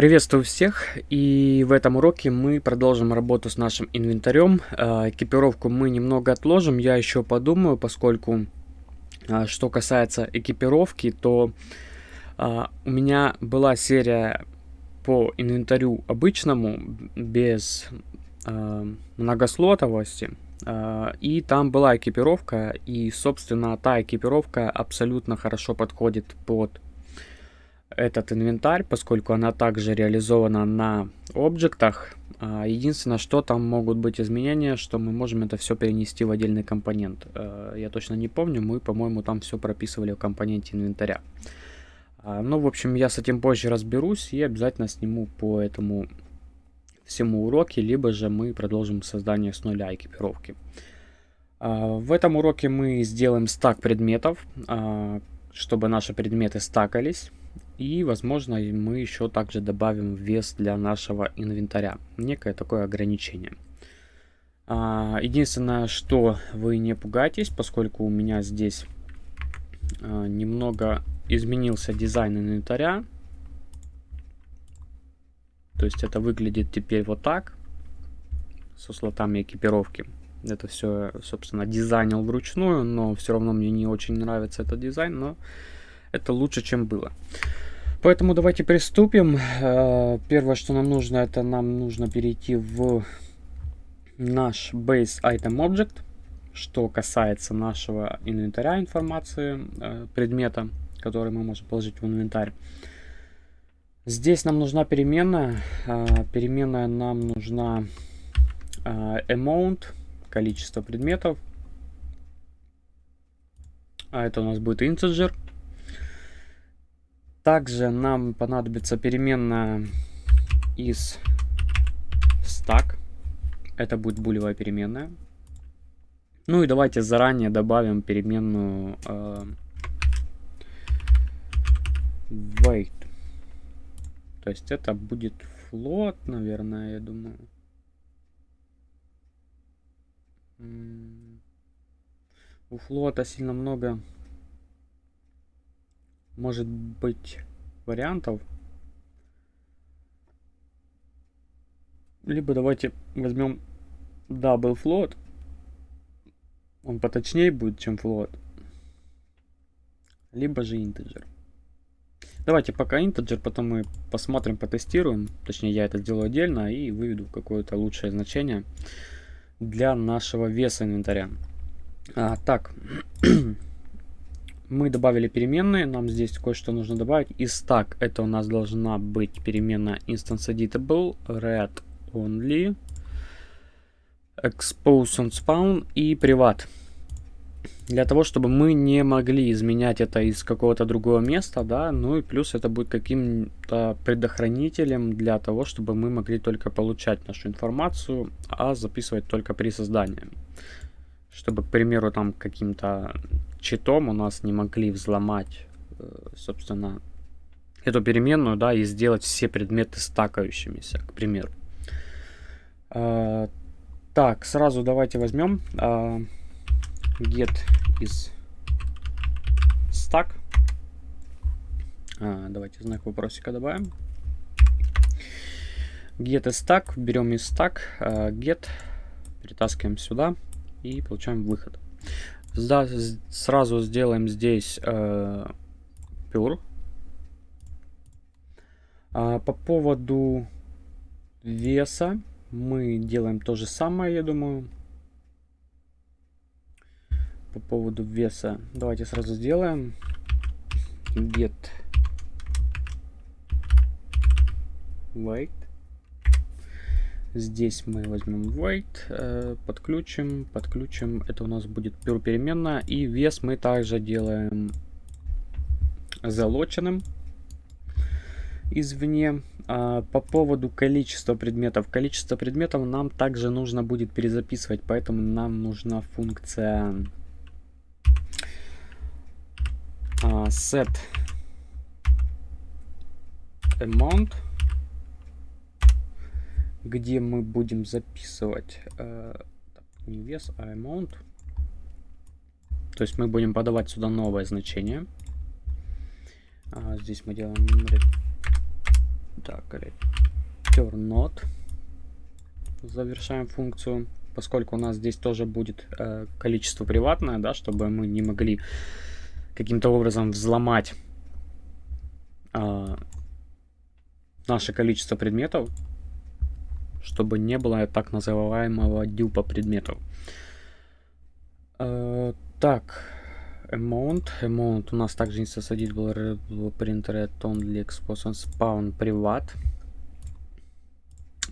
Приветствую всех, и в этом уроке мы продолжим работу с нашим инвентарем. Э, экипировку мы немного отложим, я еще подумаю, поскольку, э, что касается экипировки, то э, у меня была серия по инвентарю обычному, без многослотовости, и там была экипировка, и, собственно, та экипировка абсолютно хорошо подходит под этот инвентарь, поскольку она также реализована на объектах. А, единственное, что там могут быть изменения, что мы можем это все перенести в отдельный компонент. А, я точно не помню, мы, по-моему, там все прописывали в компоненте инвентаря. А, ну, в общем, я с этим позже разберусь и обязательно сниму по этому всему уроке, либо же мы продолжим создание с нуля экипировки. В этом уроке мы сделаем стак предметов, чтобы наши предметы стакались. И, возможно, мы еще также добавим вес для нашего инвентаря. Некое такое ограничение. А, единственное, что вы не пугайтесь, поскольку у меня здесь а, немного изменился дизайн инвентаря. То есть это выглядит теперь вот так, со слотами экипировки. Это все, собственно, дизайнил вручную, но все равно мне не очень нравится этот дизайн, но это лучше, чем было. Поэтому давайте приступим. Э, первое, что нам нужно, это нам нужно перейти в наш Base Item Object, что касается нашего инвентаря информации, э, предмета, который мы можем положить в инвентарь. Здесь нам нужна переменная. Э, переменная нам нужна amount, количество предметов. А это у нас будет integer. Также нам понадобится переменная из stack. Это будет булевая переменная. Ну и давайте заранее добавим переменную э, weight. То есть это будет float, наверное, я думаю. У флота сильно много может быть вариантов. Либо давайте возьмем double float. Он поточнее будет, чем float. Либо же integer. Давайте пока integer, потом мы посмотрим, потестируем. Точнее, я это сделаю отдельно и выведу какое-то лучшее значение для нашего веса инвентаря. А, так, мы добавили переменные, нам здесь кое-что нужно добавить. И stack это у нас должна быть переменная instance editable, red only, expose on spawn и privat. Для того, чтобы мы не могли изменять это из какого-то другого места, да, ну и плюс это будет каким-то предохранителем для того, чтобы мы могли только получать нашу информацию, а записывать только при создании. Чтобы, к примеру, там каким-то читом у нас не могли взломать, э, собственно, эту переменную, да, и сделать все предметы стакающимися, к примеру. А, так, сразу давайте возьмем а, get из stack. А, давайте знак вопросика добавим. Get из stack, берем из stack, get, перетаскиваем сюда и получаем выход. Да, сразу сделаем здесь э, pure. А, по поводу веса мы делаем то же самое, я думаю. По поводу веса давайте сразу сделаем get weight Здесь мы возьмем weight, э, подключим, подключим. Это у нас будет pure переменная. И вес мы также делаем залоченным извне. А, по поводу количества предметов. Количество предметов нам также нужно будет перезаписывать, поэтому нам нужна функция а, set amount где мы будем записывать э, не вес, а amount. То есть мы будем подавать сюда новое значение. А здесь мы делаем Так, return not. Завершаем функцию. Поскольку у нас здесь тоже будет э, количество приватное, да, чтобы мы не могли каким-то образом взломать э, наше количество предметов, чтобы не было так называемого дюпа предметов. Э, так, amount. Amount у нас также инстасадить был printer only exposed spawn приват.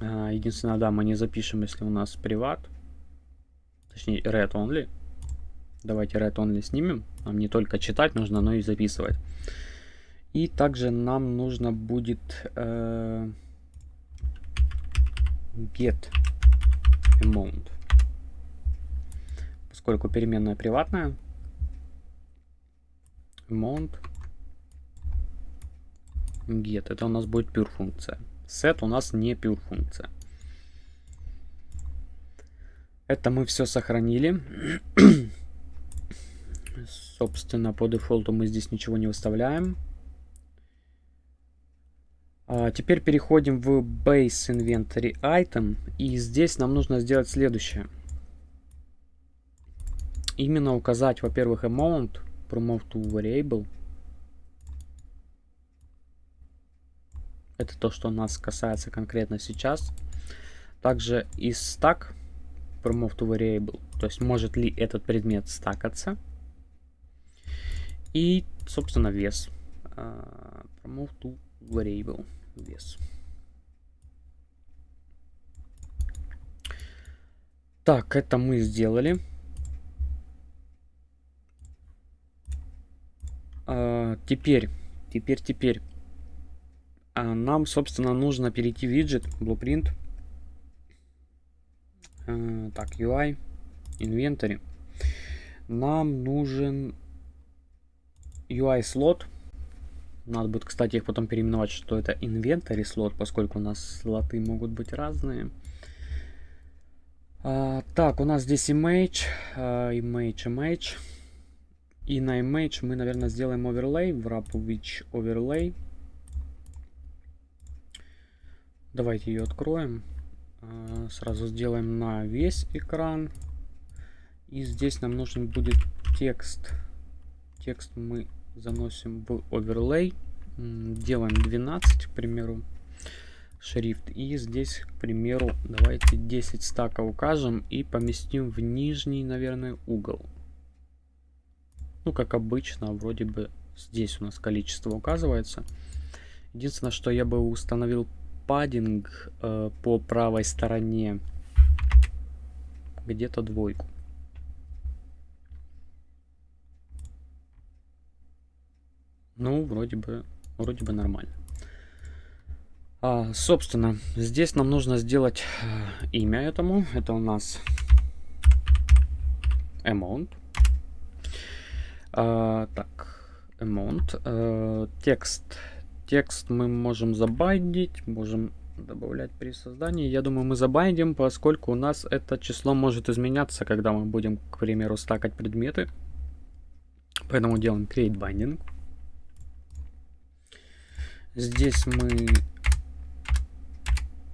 Uh, единственное, да, мы не запишем, если у нас приват. Точнее, red only. Давайте red only снимем. Нам не только читать нужно, но и записывать. И также нам нужно будет uh, get amount. Поскольку переменная приватная, amount get. Это у нас будет pure функция. Set у нас не pure функция. Это мы все сохранили. Собственно, по дефолту мы здесь ничего не выставляем. А, теперь переходим в Base Inventory Item. И здесь нам нужно сделать следующее. Именно указать, во-первых, amount promote to variable. Это то, что нас касается конкретно сейчас. Также и stack promote to variable. То есть может ли этот предмет стакаться. И, собственно, вес. Uh, promote to variable. Вес. Так, это мы сделали. А, теперь, теперь, теперь. А, нам, собственно, нужно перейти в виджет, Blueprint. А, так, UI, Inventory. Нам нужен UI слот. Надо будет, кстати, их потом переименовать, что это Inventory слот, поскольку у нас слоты могут быть разные. А, так, у нас здесь image, image, image. И на image мы, наверное, сделаем overlay, wrap which overlay. Давайте ее откроем. А, сразу сделаем на весь экран. И здесь нам нужен будет текст. Текст мы заносим в overlay. Делаем 12, к примеру, шрифт. И здесь, к примеру, давайте 10 стаков укажем и поместим в нижний, наверное, угол. Ну, как обычно, вроде бы здесь у нас количество указывается. Единственное, что я бы установил паддинг э, по правой стороне где-то двойку. Ну, вроде бы, вроде бы нормально. А, собственно, здесь нам нужно сделать э, имя этому. Это у нас amount. А, так, amount. А, текст. Текст мы можем забайдить, можем добавлять при создании. Я думаю, мы забайдим, поскольку у нас это число может изменяться, когда мы будем, к примеру, стакать предметы. Поэтому делаем create binding. Здесь мы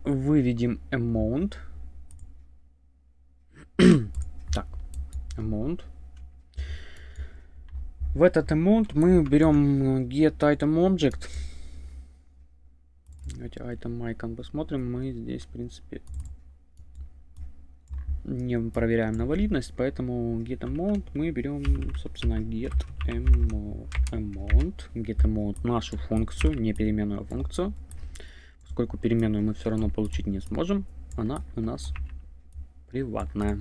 выведем amount. так, amount. В этот amount мы берем get item object. Давайте item icon посмотрим. Мы здесь, в принципе, не проверяем на валидность, поэтому get amount мы берем, собственно, get amount, get amount нашу функцию, не переменную функцию, поскольку переменную мы все равно получить не сможем, она у нас приватная.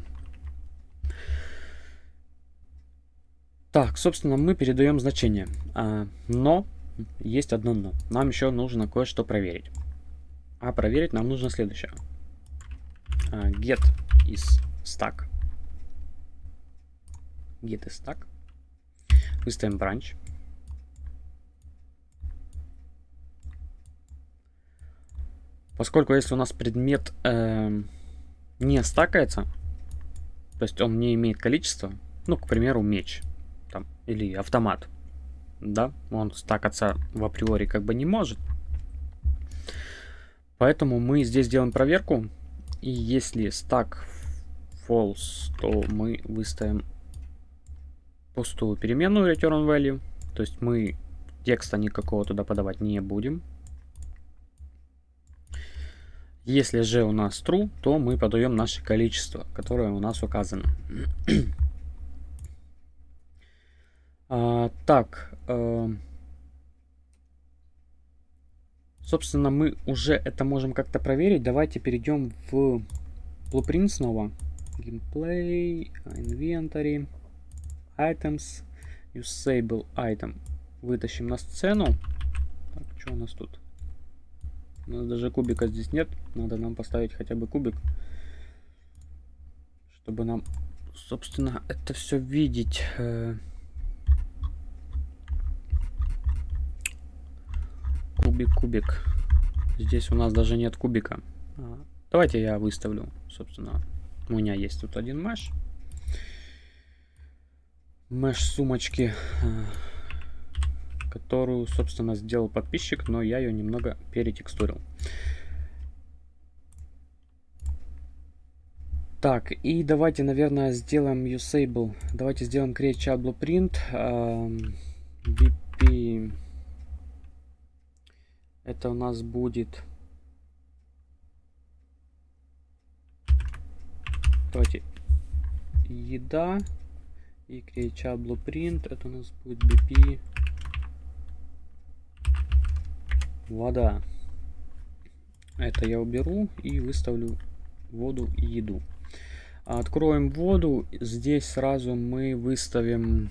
Так, собственно, мы передаем значение. А, но есть одно но. Нам еще нужно кое-что проверить. А проверить нам нужно следующее. А, get is stack. Get is stack. Выставим branch. Поскольку если у нас предмет э, не стакается, то есть он не имеет количества, ну, к примеру, меч, там, или автомат, да, он стакаться в априори как бы не может. Поэтому мы здесь делаем проверку. И если стак false, то мы выставим пустую переменную return value. То есть мы текста никакого туда подавать не будем. Если же у нас true, то мы подаем наше количество, которое у нас указано. а, так, э, собственно, мы уже это можем как-то проверить. Давайте перейдем в Blueprint снова. Gameplay, Inventory, Items, Usable Item. Вытащим на сцену. Так, что у нас тут? У нас даже кубика здесь нет. Надо нам поставить хотя бы кубик. Чтобы нам, собственно, это все видеть. Э. Кубик, кубик. Здесь у нас даже нет кубика. А, давайте я выставлю, собственно. У меня есть тут один меш. Меш сумочки. Э которую, собственно, сделал подписчик, но я ее немного перетекстурил. Так, и давайте, наверное, сделаем usable. Давайте сделаем create chat blueprint. BP. Это у нас будет... Давайте. Еда. И create blueprint. Это у нас будет BP. вода. Это я уберу и выставлю воду и еду. Откроем воду. Здесь сразу мы выставим...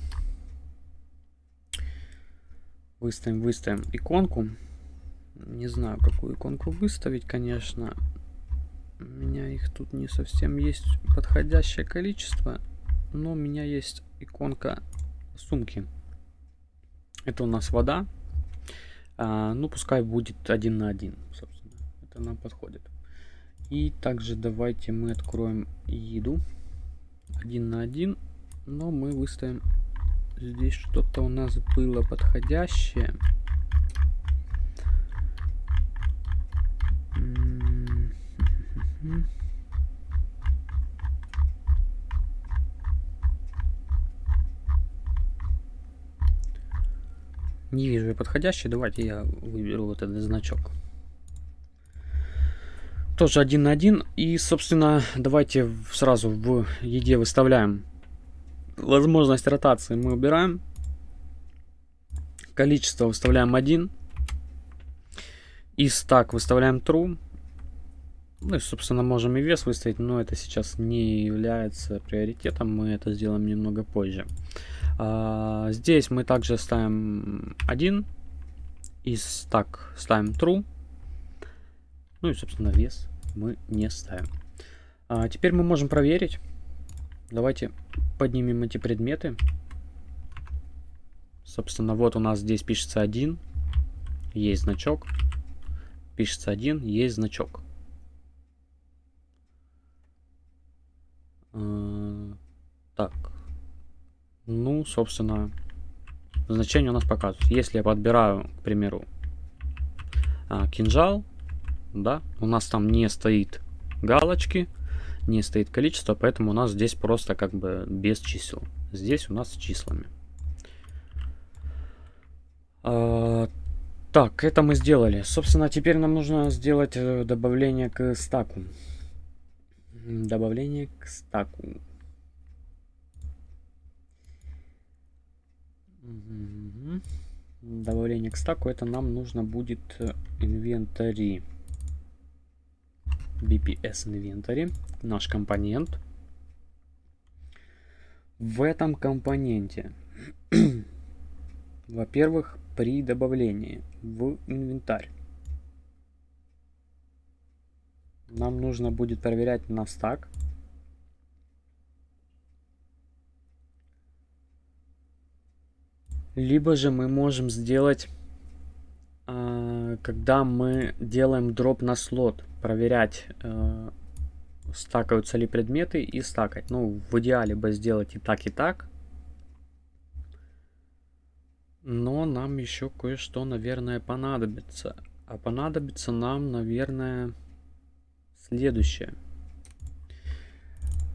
Выставим, выставим иконку. Не знаю, какую иконку выставить, конечно. У меня их тут не совсем есть подходящее количество. Но у меня есть иконка сумки. Это у нас вода. А, ну, пускай будет один на один, собственно. Это нам подходит. И также давайте мы откроем еду. Один на один. Но мы выставим здесь что-то у нас было подходящее. Не вижу подходящий. Давайте я выберу вот этот значок. Тоже один на один. И, собственно, давайте сразу в еде выставляем возможность ротации. Мы убираем. Количество выставляем 1. И стак выставляем true. Ну и, собственно, можем и вес выставить, но это сейчас не является приоритетом. Мы это сделаем немного позже. А, здесь мы также ставим 1. И так ставим true. Ну и, собственно, вес мы не ставим. А, теперь мы можем проверить. Давайте поднимем эти предметы. Собственно, вот у нас здесь пишется 1. Есть значок. Пишется 1, есть значок. А, так. Ну, собственно, значение у нас показывает. Если я подбираю, к примеру, а, кинжал, да, у нас там не стоит галочки, не стоит количество, поэтому у нас здесь просто как бы без чисел. Здесь у нас с числами. А, так, это мы сделали. Собственно, теперь нам нужно сделать э, добавление к стаку. Добавление к стаку. Добавление к стаку это нам нужно будет инвентарь. BPS инвентарь. Наш компонент. В этом компоненте, во-первых, при добавлении в инвентарь нам нужно будет проверять на стак Либо же мы можем сделать, э, когда мы делаем дроп на слот, проверять, э, стакаются ли предметы и стакать. Ну, в идеале бы сделать и так, и так. Но нам еще кое-что, наверное, понадобится. А понадобится нам, наверное, следующее.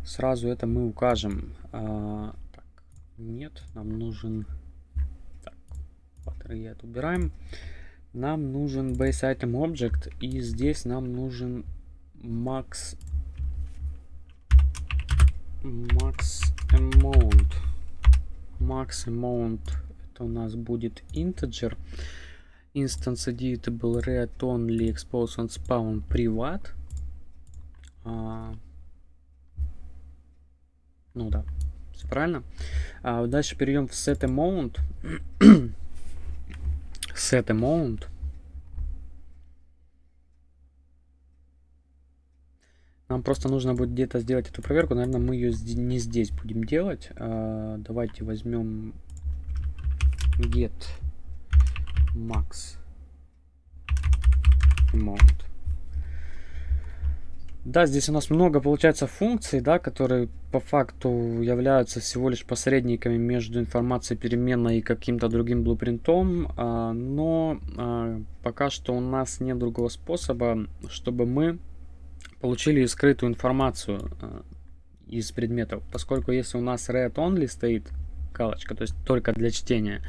Сразу это мы укажем. А, так, нет, нам нужен... Батареи убираем. Нам нужен base item object, и здесь нам нужен max max amount. Max amount это у нас будет integer. Instance editable read only expose on spawn privat. А, ну да, все правильно. А, дальше перейдем в set amount. Set amount. Нам просто нужно будет где-то сделать эту проверку. Наверное, мы ее не здесь будем делать. А, давайте возьмем get max amount. Да, здесь у нас много получается функций, да, которые по факту являются всего лишь посредниками между информацией переменной и каким-то другим блупринтом, а, но а, пока что у нас нет другого способа, чтобы мы получили скрытую информацию а, из предметов, поскольку если у нас read only стоит галочка, то есть только для чтения,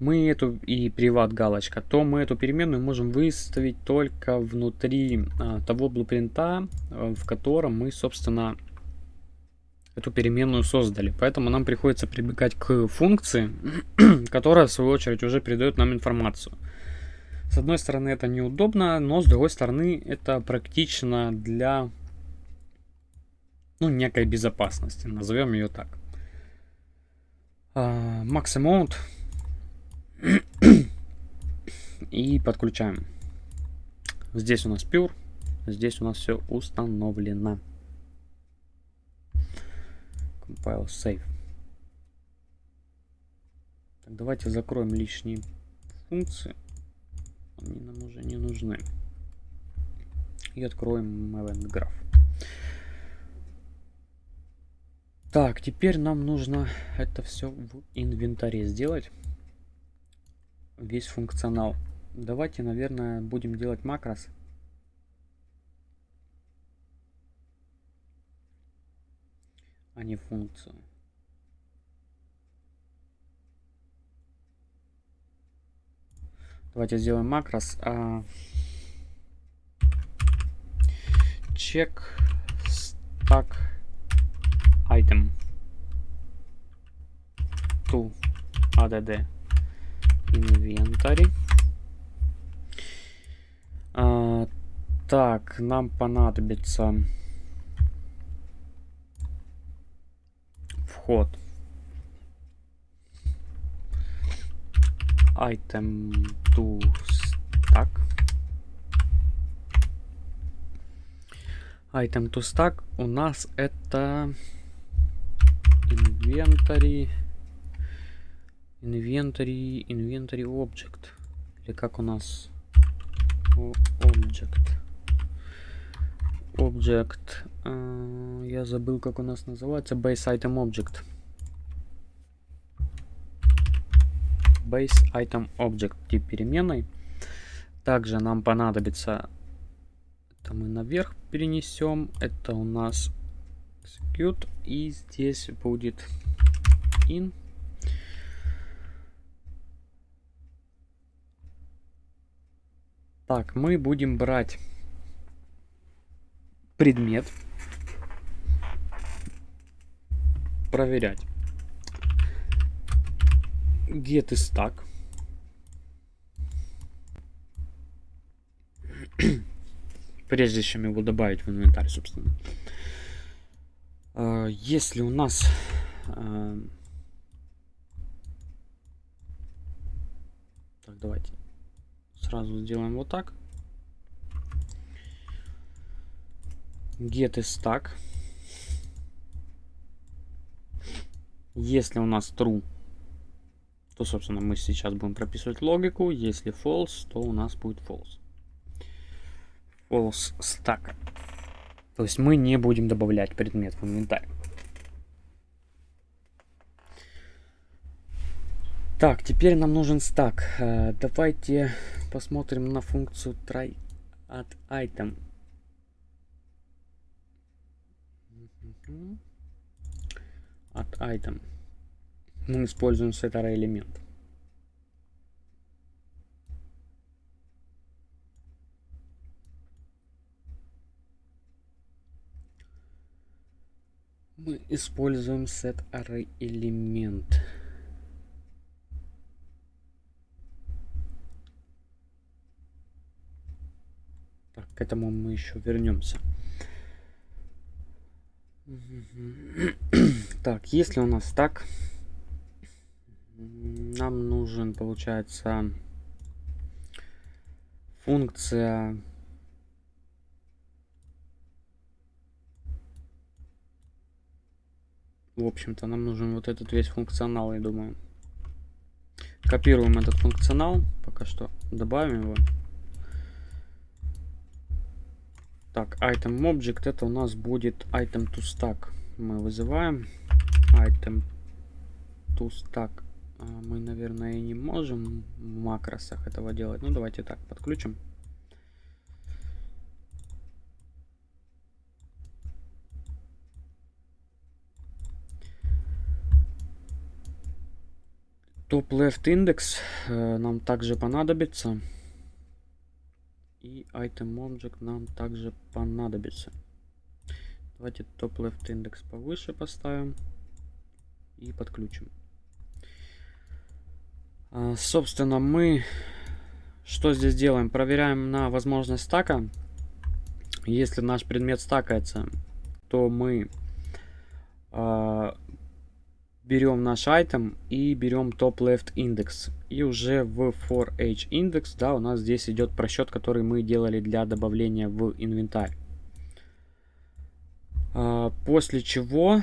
мы эту и приват галочка, то мы эту переменную можем выставить только внутри а, того блупринта, а, в котором мы, собственно, эту переменную создали. Поэтому нам приходится прибегать к функции, которая, в свою очередь, уже передает нам информацию. С одной стороны, это неудобно, но с другой стороны, это практично для ну, некой безопасности, назовем ее так. Uh, max amount и подключаем. Здесь у нас Pure, здесь у нас все установлено. Compile Save. Так, давайте закроем лишние функции. Они нам уже не нужны. И откроем Event Graph. Так, теперь нам нужно это все в инвентаре сделать весь функционал. Давайте, наверное, будем делать макрос. а не функцию. Давайте сделаем макрос. А... Check stack item to add инвентарь. А, так, нам понадобится вход. Item to stack. Item to stack у нас это инвентарь Inventory, inventory object. Или как у нас? Object. Object. Uh, я забыл, как у нас называется. Base item object. Base item object. Тип переменной. Также нам понадобится... Это мы наверх перенесем. Это у нас execute. И здесь будет in. Так, мы будем брать предмет, проверять. Get is stack. Прежде чем его добавить в инвентарь, собственно. А, если у нас а, так, давайте Сразу сделаем вот так. Get is stack. Если у нас true, то, собственно, мы сейчас будем прописывать логику. Если false, то у нас будет false. False stack. То есть мы не будем добавлять предмет в инвентарь. Так, теперь нам нужен стак. Э, давайте посмотрим на функцию try at item. От item. Мы используем array элемент. Мы используем set array элемент. Этому мы еще вернемся. Так, если у нас так, нам нужен, получается, функция в общем-то нам нужен вот этот весь функционал я думаю копируем этот функционал пока что добавим его Так, item object это у нас будет item to stack. Мы вызываем item to stack. А, мы, наверное, не можем в макросах этого делать. Ну, давайте так, подключим. Top left index э, нам также понадобится. И item object нам также понадобится. Давайте top left индекс повыше поставим и подключим. А, собственно, мы что здесь делаем? Проверяем на возможность стака. Если наш предмет стакается, то мы а, берем наш item и берем top left index. И уже в for h index, да, у нас здесь идет просчет, который мы делали для добавления в инвентарь. А, после чего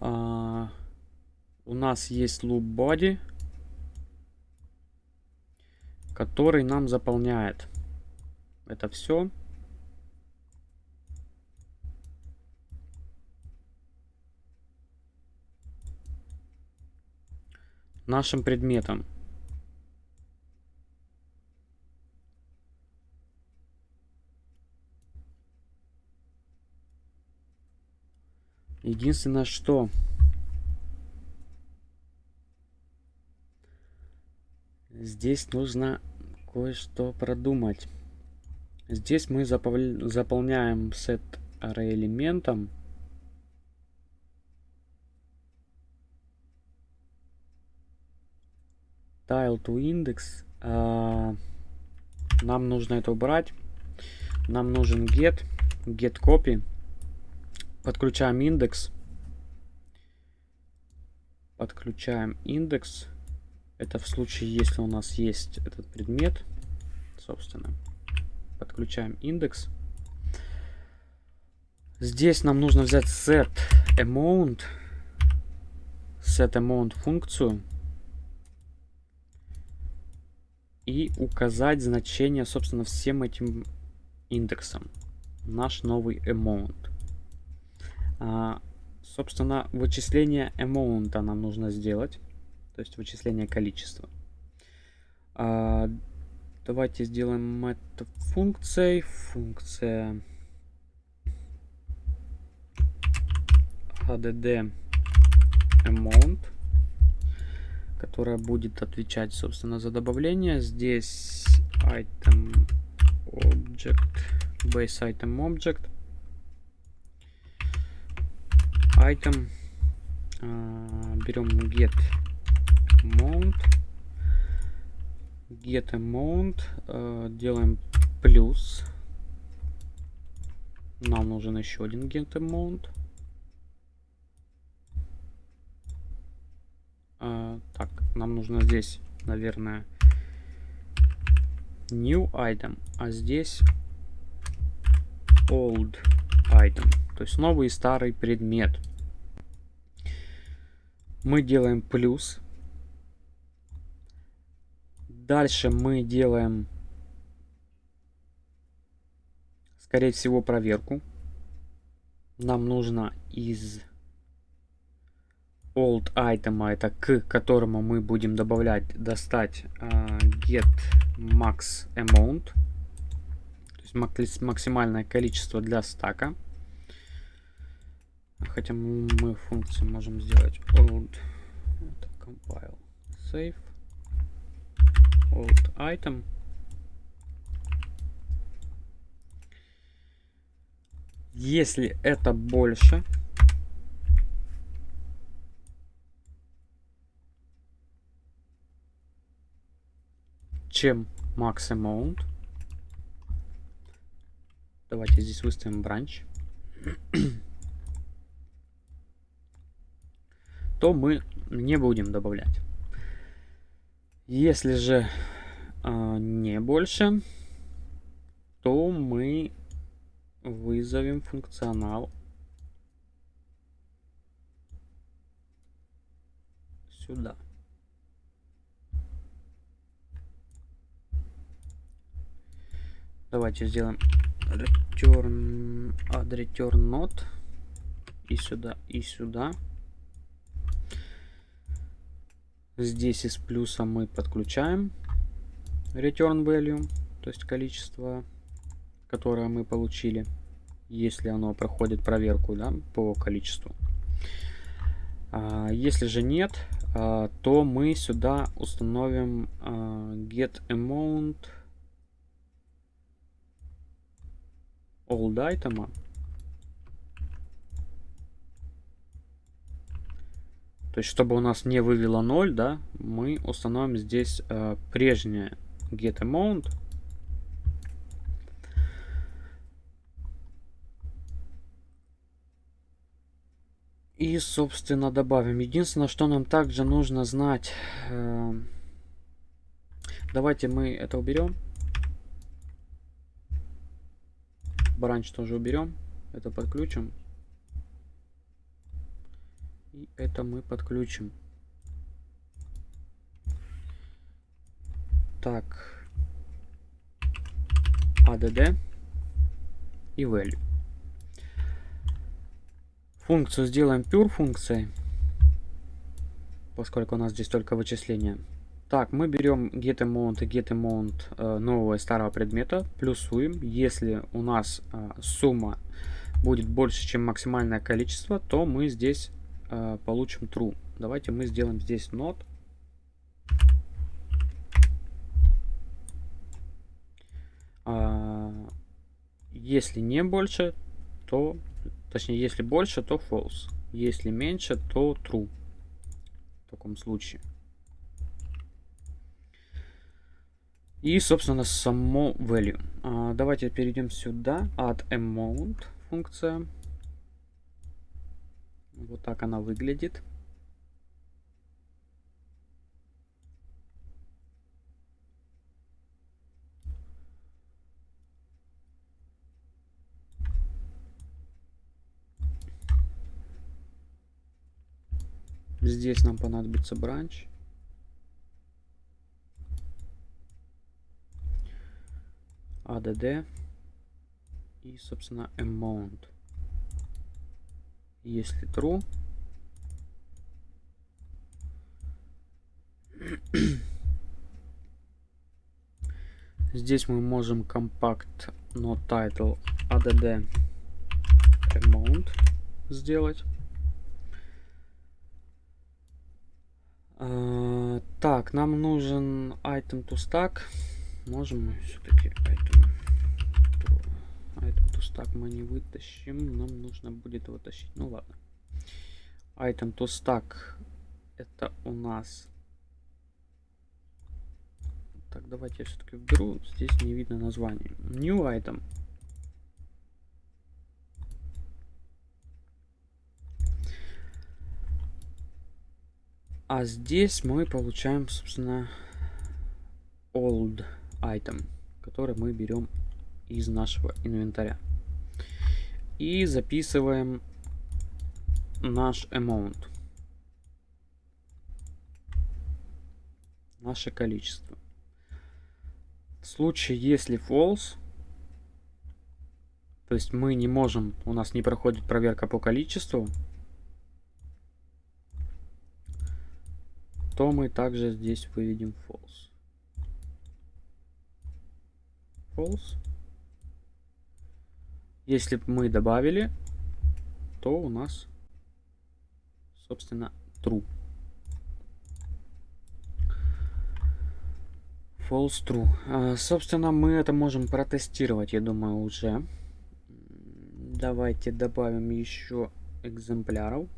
а, у нас есть loop body, который нам заполняет это все. Нашим предметом. Единственное, что здесь нужно кое-что продумать. Здесь мы заполняем сет array элементом tile to index. А, нам нужно это убрать. Нам нужен get, get copy. Подключаем индекс. Подключаем индекс. Это в случае, если у нас есть этот предмет, собственно. Подключаем индекс. Здесь нам нужно взять set amount, set amount функцию и указать значение, собственно, всем этим индексам. Наш новый amount. А, собственно, вычисление amount нам нужно сделать. То есть вычисление количества. А, давайте сделаем это функцией. Функция hdd amount которая будет отвечать, собственно, за добавление. Здесь item object, base item object, item, uh, берем get amount, get amount, uh, делаем плюс, нам нужен еще один get amount, А, так, нам нужно здесь, наверное, new item, а здесь old item. То есть новый и старый предмет. Мы делаем плюс. Дальше мы делаем, скорее всего, проверку. Нам нужно из old item, это к которому мы будем добавлять, достать uh, get max amount, то есть максимальное количество для стака. Хотя мы функции можем сделать old, это compile, save, old item. Если это больше, чем max amount, давайте здесь выставим бранч, то мы не будем добавлять. Если же э, не больше, то мы вызовем функционал сюда. Давайте сделаем return add return not и сюда, и сюда. Здесь из плюса мы подключаем return value, то есть количество которое мы получили, если оно проходит проверку да, по количеству. А, если же нет, а, то мы сюда установим а, get amount old item. То есть, чтобы у нас не вывело 0, да, мы установим здесь э, прежнее get amount И, собственно, добавим. Единственное, что нам также нужно знать. Э, давайте мы это уберем. Бранч тоже уберем. Это подключим. И это мы подключим. Так. ADD и value. Функцию сделаем pure функцией, поскольку у нас здесь только вычисление. Так, мы берем getAmount и getAmount э, нового и старого предмета, плюсуем. Если у нас э, сумма будет больше, чем максимальное количество, то мы здесь э, получим true. Давайте мы сделаем здесь not. А, если не больше, то Точнее, если больше, то false. Если меньше, то true. В таком случае. И, собственно, само value. А, давайте перейдем сюда. Add amount функция. Вот так она выглядит. Здесь нам понадобится бранч. ADD и, собственно, amount. Если true, здесь мы можем compact not title add amount сделать. А, так, нам нужен item to stack. Можем мы все-таки item, item to stack мы не вытащим. Нам нужно будет его тащить. Ну ладно. Item to stack это у нас... Так, давайте я все-таки вберу. Здесь не видно название. New item. А здесь мы получаем, собственно, old item, который мы берем из нашего инвентаря. И записываем наш amount. Наше количество. В случае, если false, то есть мы не можем, у нас не проходит проверка по количеству, то мы также здесь выведем false. False. Если мы добавили, то у нас, собственно, true. False true. А, собственно, мы это можем протестировать, я думаю, уже. Давайте добавим еще экземпляров.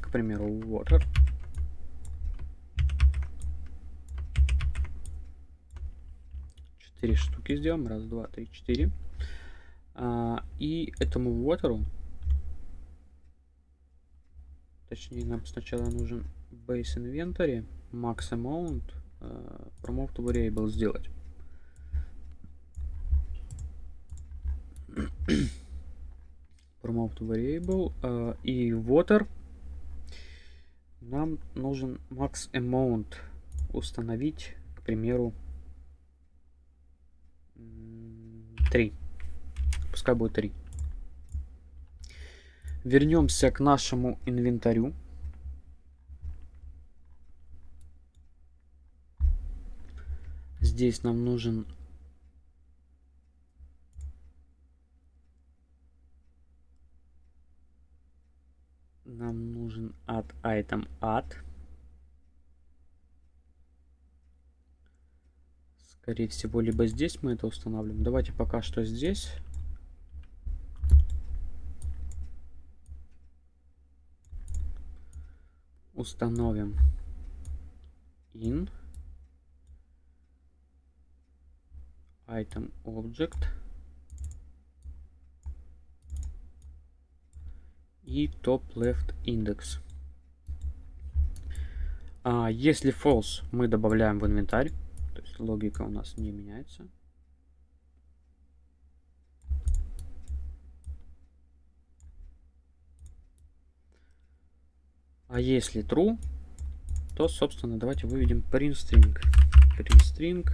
К примеру, water. Четыре штуки сделаем. Раз, два, три, четыре. А, и этому water, точнее, нам сначала нужен base inventory, max amount, uh, variable сделать. promote variable uh, и water нам нужен max amount установить, к примеру, 3. Пускай будет 3. Вернемся к нашему инвентарю. Здесь нам нужен нам нужен add item add. Скорее всего, либо здесь мы это устанавливаем. Давайте пока что здесь. Установим in item object и top left index. А, если false, мы добавляем в инвентарь, то есть логика у нас не меняется. А если true, то, собственно, давайте выведем print string. Print string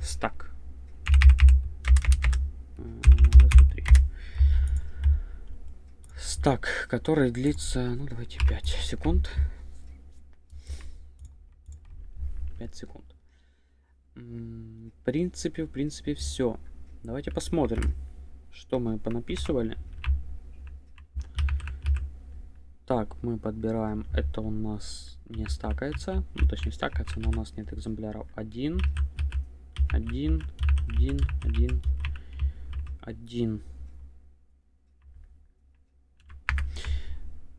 stack. стак, который длится, ну давайте 5 секунд. 5 секунд. В принципе, в принципе, все. Давайте посмотрим, что мы понаписывали. Так, мы подбираем, это у нас не стакается, ну точнее стакается, но у нас нет экземпляров. 1, 1, 1, 1, 1.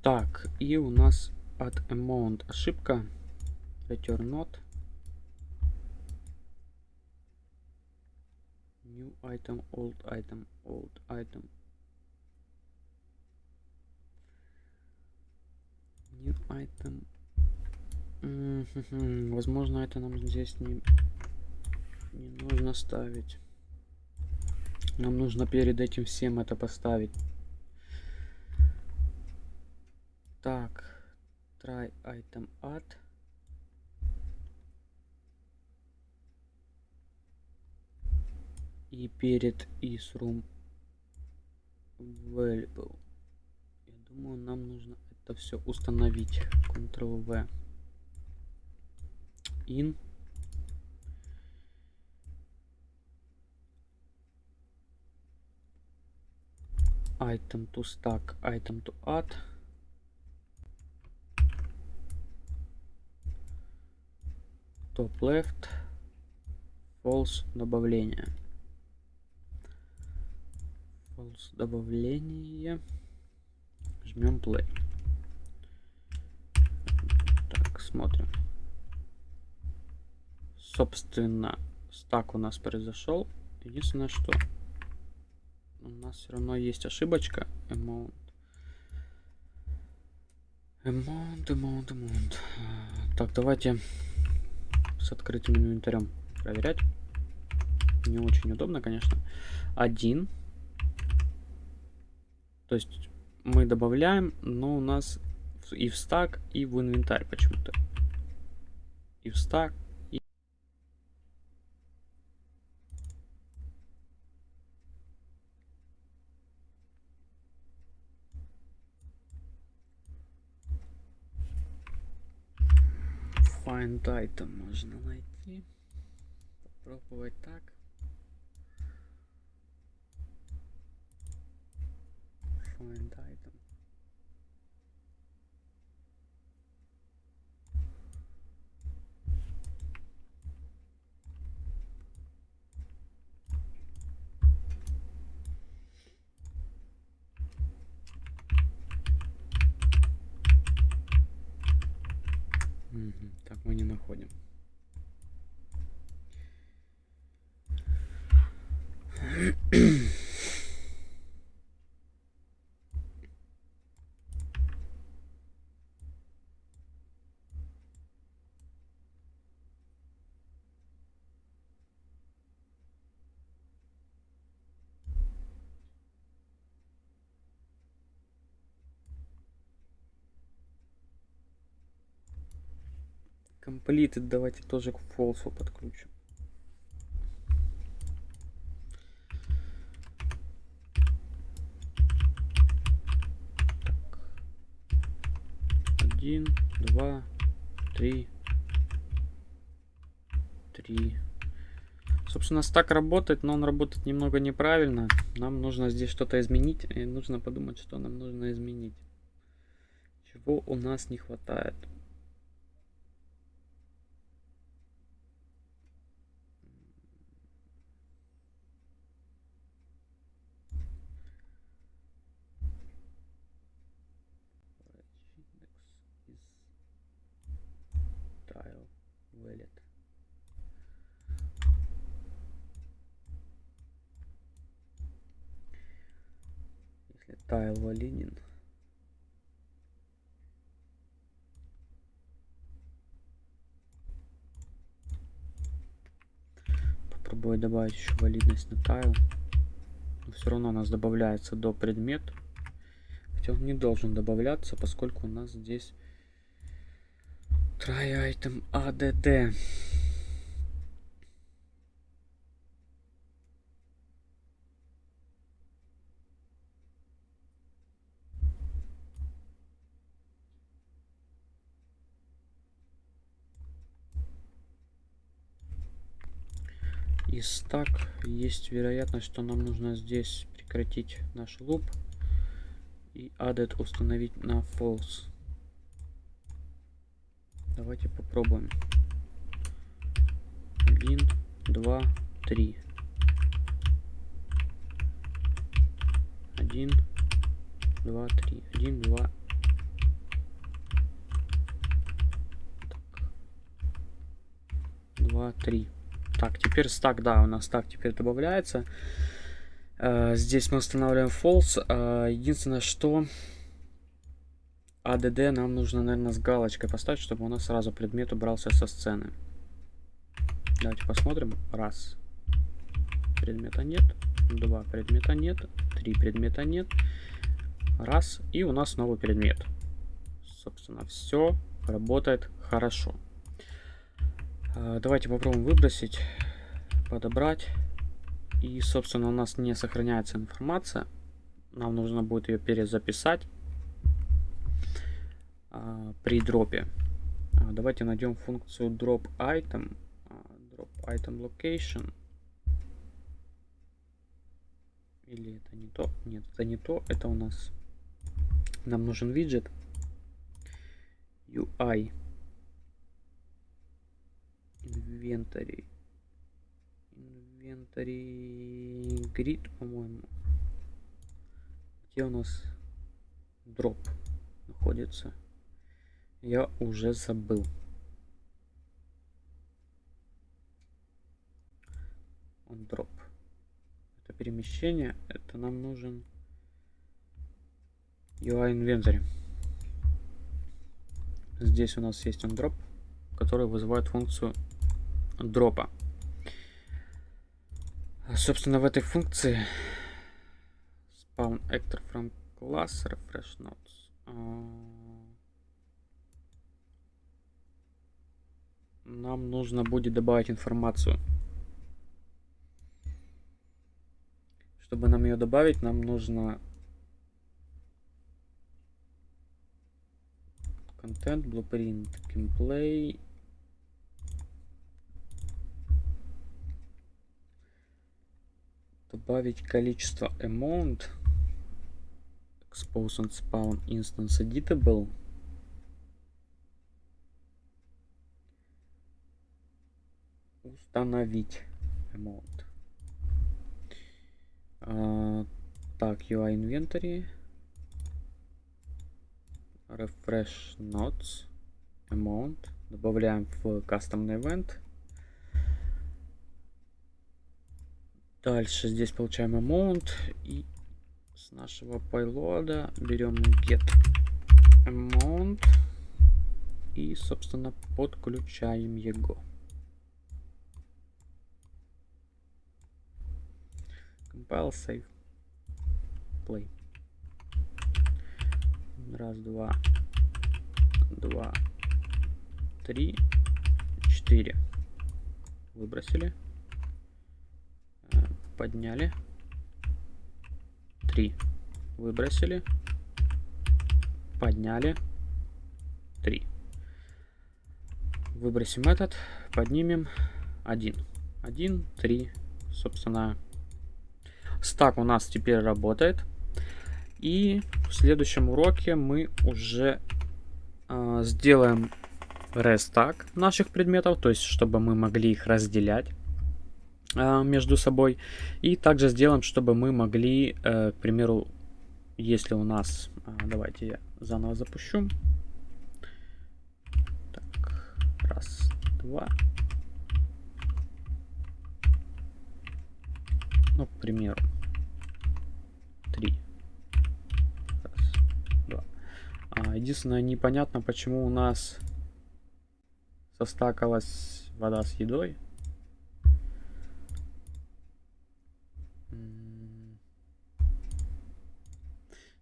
Так, и у нас от amount ошибка. Return not. New item, old item, old item. New item. Возможно, это нам здесь не, не нужно ставить. Нам нужно перед этим всем это поставить. Так, try item add. И перед isRoom available. Я думаю, нам нужно это все установить. Ctrl-V. In. Item to stack, item to add. top left false добавление false добавление жмем play. Так смотрим. Собственно стак у нас произошел. Единственное что у нас все равно есть ошибочка. Amount. Amount amount amount. Так давайте с открытым инвентарем проверять. Не очень удобно, конечно. Один. То есть мы добавляем, но у нас и в стак, и в инвентарь почему-то. И в стак, и... Find item можно найти. Попробовать так. Find item. Мгм, Так мы не находим. Completed давайте тоже к фолсу подкручу. Так. Один, два, три, три. Собственно, стак работает, но он работает немного неправильно. Нам нужно здесь что-то изменить, и нужно подумать, что нам нужно изменить. Чего у нас не хватает. index is tile valid. Если tile валиден, попробую добавить еще валидность на tile. Но все равно у нас добавляется до предмет. Хотя он не должен добавляться, поскольку у нас здесь try item add. И стак есть вероятность, что нам нужно здесь прекратить наш луп и added установить на false. Давайте попробуем. Один, два, три. Один, два, три. Один, два. Так. Два, три. Так, теперь стак, да, у нас стак теперь добавляется. Uh, здесь мы устанавливаем false. Uh, единственное, что ADD нам нужно, наверное, с галочкой поставить, чтобы у нас сразу предмет убрался со сцены. Давайте посмотрим. Раз. Предмета нет. Два. Предмета нет. Три. Предмета нет. Раз. И у нас новый предмет. Собственно, все работает хорошо. Uh, давайте попробуем выбросить, подобрать. И, собственно, у нас не сохраняется информация. Нам нужно будет ее перезаписать а, при дропе. А, давайте найдем функцию drop item. А, drop item location. Или это не то? Нет, это не то. Это у нас... Нам нужен виджет. UI. Inventory инвентарь grid, по-моему. Где у нас дроп находится? Я уже забыл. Он дроп. Это перемещение. Это нам нужен UI инвентарь. Здесь у нас есть он дроп, который вызывает функцию дропа. Собственно, в этой функции spawn actor from class refresh notes. Нам нужно будет добавить информацию. Чтобы нам ее добавить, нам нужно content, blueprint, gameplay добавить количество amount expose and spawn instance editable установить amount а, так UI inventory refresh nodes amount добавляем в кастомный event Дальше здесь получаем amount и с нашего payload берем get amount и, собственно, подключаем его. Compile, save, play. Раз, два, два, три, четыре. Выбросили подняли. три Выбросили. Подняли. три Выбросим этот. Поднимем. один один три Собственно, стак у нас теперь работает. И в следующем уроке мы уже э, сделаем рестак наших предметов, то есть чтобы мы могли их разделять. А, между собой. И также сделаем, чтобы мы могли, э, к примеру, если у нас... А, давайте я заново запущу. Так, раз, два. Ну, к примеру, три. Два. А, единственное, непонятно, почему у нас состакалась вода с едой.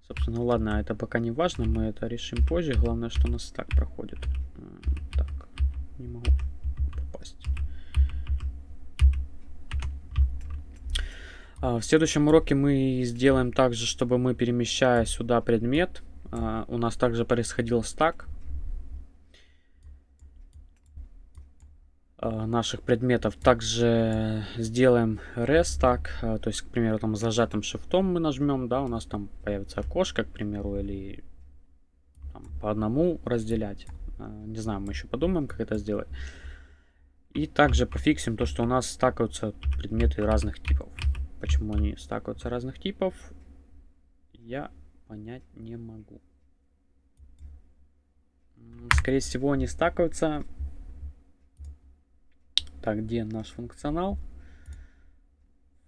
Собственно, ладно, это пока не важно, мы это решим позже. Главное, что у нас так проходит. Так, не могу попасть. А, в следующем уроке мы сделаем также, чтобы мы, перемещая сюда предмет, а, у нас также происходил стак. Наших предметов. Также сделаем рестак, э, то есть, к примеру, там зажатым шифтом мы нажмем, да, у нас там появится окошко, к примеру, или там, по одному разделять. Э, не знаю, мы еще подумаем, как это сделать. И также пофиксим то, что у нас стакаются предметы разных типов. Почему они стакаются разных типов, я понять не могу. Скорее всего, они стакаются так, где наш функционал?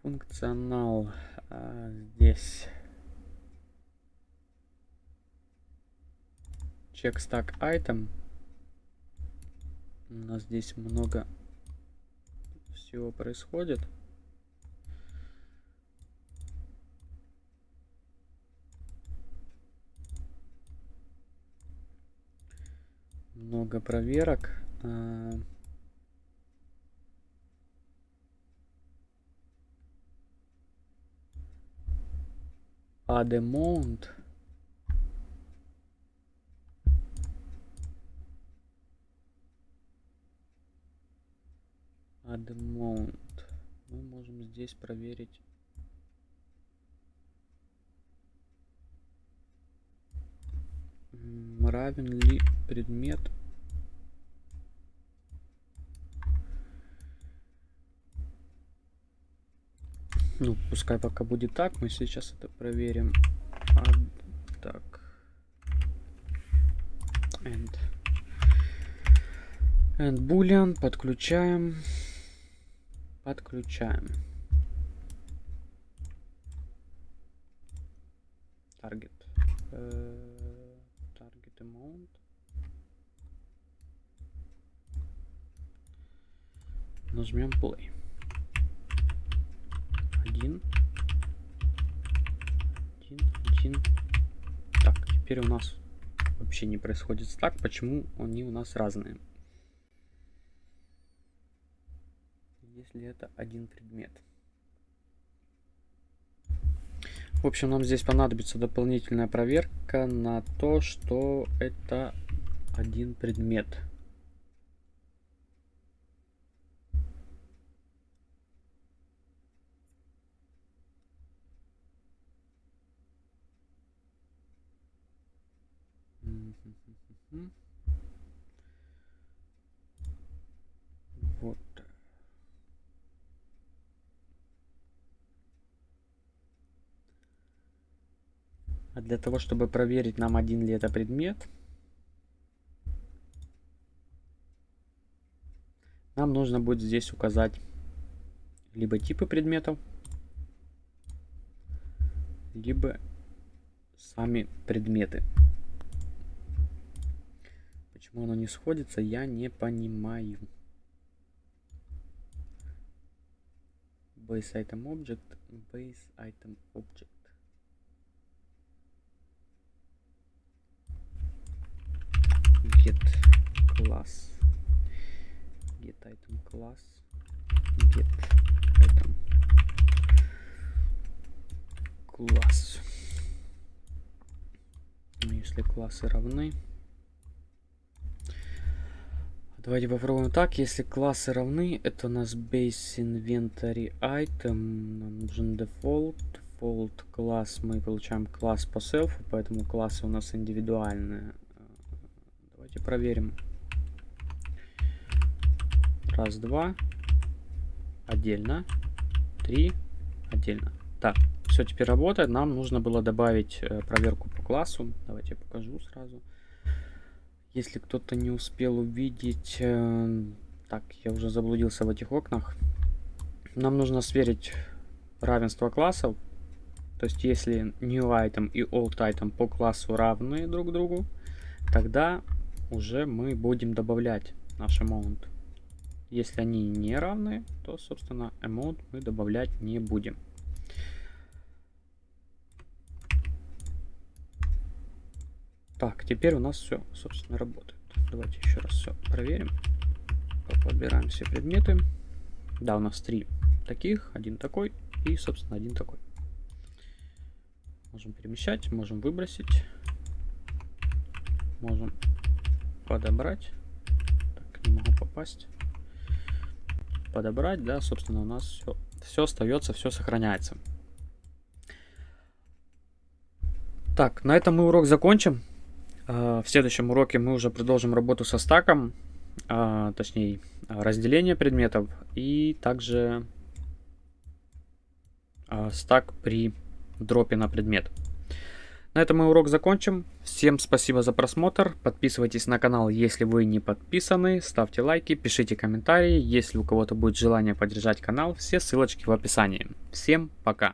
Функционал а, здесь. Check stack item. У нас здесь много всего происходит. Много проверок. Адемонт. Адемонт. Мы можем здесь проверить. Равен ли предмет Ну, пускай пока будет так. Мы сейчас это проверим. А, так. And. And boolean. Подключаем. Подключаем. Target. Uh, target amount. Нажмем play один. Один, один. Так, теперь у нас вообще не происходит стак. Почему они у нас разные? Если это один предмет. В общем, нам здесь понадобится дополнительная проверка на то, что это один предмет. Вот. А для того, чтобы проверить, нам один ли это предмет, нам нужно будет здесь указать либо типы предметов, либо сами предметы. Почему оно не сходится, я не понимаю. Base item object, base item object. Get class. Get item class. Get item. Ну, если классы равны. Давайте попробуем так. Если классы равны, это у нас base inventory item. Нам нужен default. Default класс. Мы получаем класс по селфу, поэтому классы у нас индивидуальные. Давайте проверим. Раз, два. Отдельно. Три. Отдельно. Так, все теперь работает. Нам нужно было добавить э, проверку по классу. Давайте я покажу сразу. Если кто-то не успел увидеть... Э, так, я уже заблудился в этих окнах. Нам нужно сверить равенство классов. То есть, если new item и old item по классу равны друг другу, тогда уже мы будем добавлять наш amount. Если они не равны, то, собственно, amount мы добавлять не будем. Так, теперь у нас все, собственно, работает. Давайте еще раз все проверим. Подбираем все предметы. Да, у нас три таких, один такой и, собственно, один такой. Можем перемещать, можем выбросить. Можем подобрать. Так, не могу попасть. Подобрать, да, собственно, у нас все, все остается, все сохраняется. Так, на этом мы урок закончим. А, в следующем уроке мы уже продолжим работу со стаком, а, точнее разделение предметов и также а, стак при дропе на предмет. На этом мы урок закончим. Всем спасибо за просмотр. Подписывайтесь на канал, если вы не подписаны. Ставьте лайки, пишите комментарии. Если у кого-то будет желание поддержать канал, все ссылочки в описании. Всем пока!